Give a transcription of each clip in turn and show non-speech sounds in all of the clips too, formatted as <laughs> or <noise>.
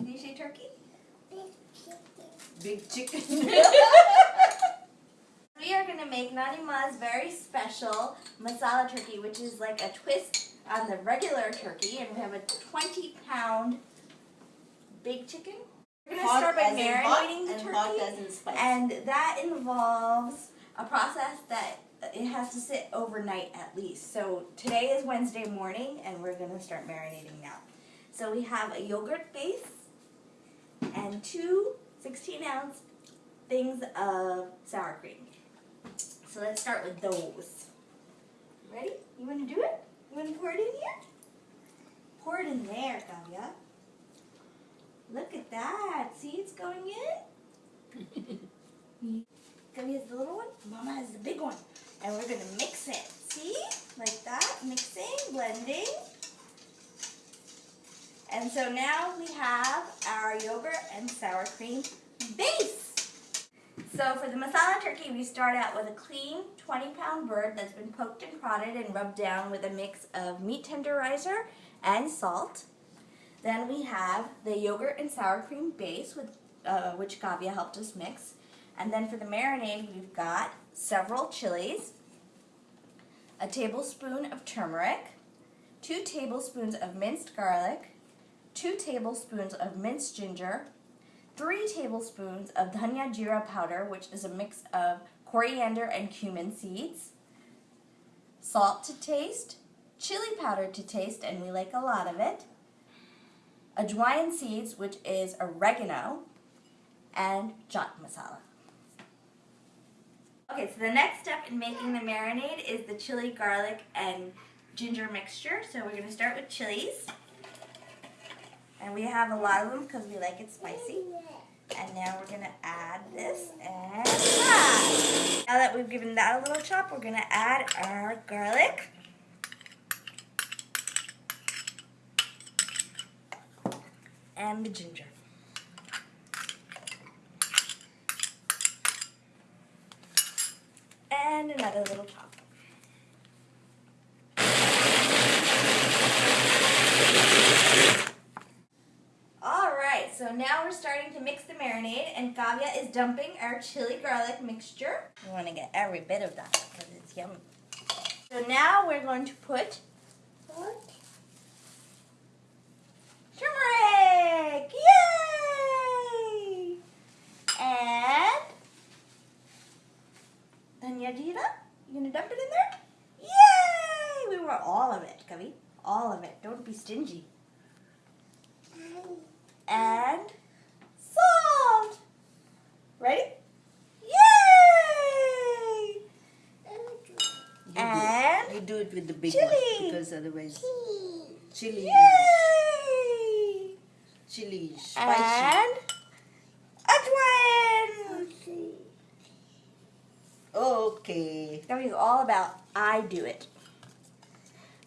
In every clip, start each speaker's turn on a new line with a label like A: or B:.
A: Can you say turkey?
B: Big chicken. Big <laughs> chicken. <laughs>
A: We are going to make Nani Ma's very special masala turkey, which is like a twist on the regular turkey. And we have a 20 pound big chicken. We're going to start by marinating the turkey.
B: spice.
A: And that involves a process that it has to sit overnight at least. So today is Wednesday morning and we're going to start marinating now. So we have a yogurt base and two 16 ounce things of sour cream. So let's start with those. Ready? You want to do it? You want to pour it in here? Pour it in there, Kavya. Look at that. See, it's going in. <laughs> Kavya's the little one. Mama has the big one. And we're going to mix it. See? Like that. Mixing, blending. And so now we have our yogurt and sour cream base. So for the masala turkey, we start out with a clean 20 pound bird that's been poked and prodded and rubbed down with a mix of meat tenderizer and salt. Then we have the yogurt and sour cream base, with, uh, which Kavya helped us mix. And then for the marinade, we've got several chilies, a tablespoon of turmeric, two tablespoons of minced garlic, two tablespoons of minced ginger, three tablespoons of dhania jeera powder, which is a mix of coriander and cumin seeds, salt to taste, chili powder to taste, and we like a lot of it, ajwain seeds, which is oregano, and chaat masala. Okay, so the next step in making the marinade is the chili, garlic, and ginger mixture. So we're going to start with chilies. And we have a lot of them because we like it spicy. And now we're going to add this and that. Now that we've given that a little chop, we're going to add our garlic. And the ginger. And another little chop. Alright, so now we're starting to mix the marinade and Kavya is dumping our chili garlic mixture. We want to get every bit of that because it's yummy. So now we're going to put what? turmeric! Yay! And dhania jeera. You gonna dump it in there? Yay! We want all of it, Kavi. All of it. Don't be stingy and. Ready? Yay!
B: You
A: And
B: do, you do it with the big
A: chili.
B: one because otherwise chili
A: Yay!
B: chili spicy.
A: And ajwain.
B: Okay.
A: That is all about I do it.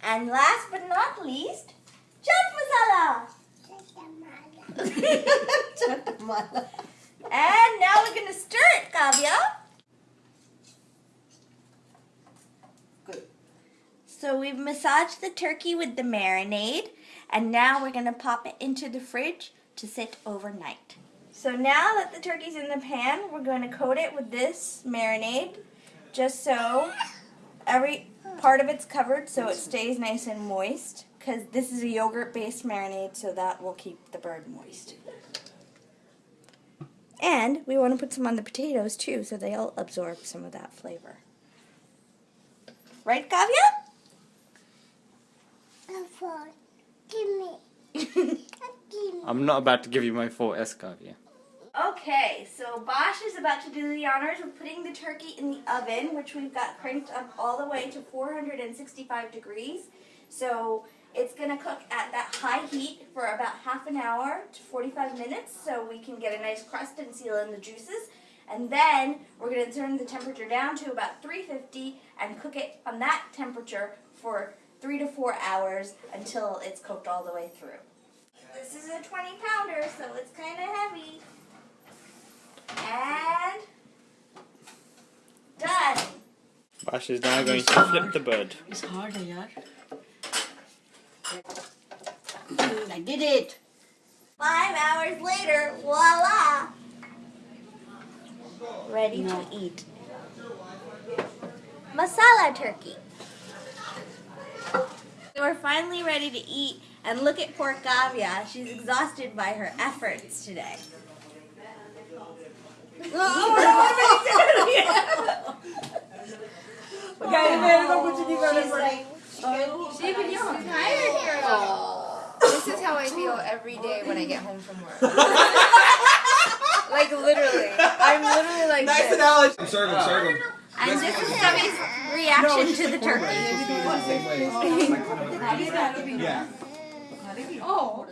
A: And last but not least, chaat masala. <laughs>
B: Chatamala.
A: And now we're gonna stir it, Kavya.
B: Good.
A: So we've massaged the turkey with the marinade, and now we're gonna pop it into the fridge to sit overnight. So now that the turkey's in the pan, we're going to coat it with this marinade, just so every part of it's covered so it stays nice and moist. Because this is a yogurt-based marinade, so that will keep the bird moist. And we want to put some on the potatoes too, so they'll absorb some of that flavor. Right, Kavya?
C: I'm <laughs> not about to give you my full Escavia.
A: Okay, so Bosch is about to do the honors of putting the turkey in the oven, which we've got cranked up all the way to 465 degrees. So it's going to cook at that high heat for about half an hour to 45 minutes so we can get a nice crust and seal in the juices. And then we're going to turn the temperature down to about 350 and cook it on that temperature for three to four hours until it's cooked all the way through. This is a 20 pounder, so it's kind of heavy. And done.
C: Bash is now going to flip the bird.
B: It's harder, yaar. Mm, I did it.
A: Five hours later, voila! Ready to eat. Masala turkey. We're finally ready to eat, and look at poor Kavya. She's exhausted by her efforts today. <laughs>
B: Oh, oh, she's like, oh,
D: This is how I feel every day when I get home from work. <laughs> like literally, I'm literally like
E: Nice
D: this.
E: analogy. Serve him, serve him.
A: And this is Gubby's reaction to the turkey. <laughs>
E: Yeah.
D: Oh.